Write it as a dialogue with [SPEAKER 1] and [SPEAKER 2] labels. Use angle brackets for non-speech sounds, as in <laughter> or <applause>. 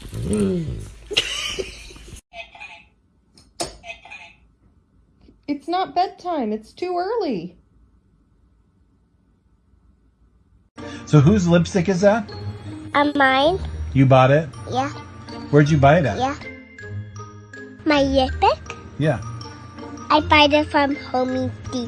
[SPEAKER 1] Mm. <laughs> It's not bedtime. It's too early.
[SPEAKER 2] So whose lipstick is that?
[SPEAKER 3] Uh, mine?
[SPEAKER 2] You bought it?
[SPEAKER 3] Yeah,
[SPEAKER 2] Where'd you buy it at?
[SPEAKER 3] yeah. My lipstick?
[SPEAKER 2] Yeah.
[SPEAKER 3] I buy it from Home Depot.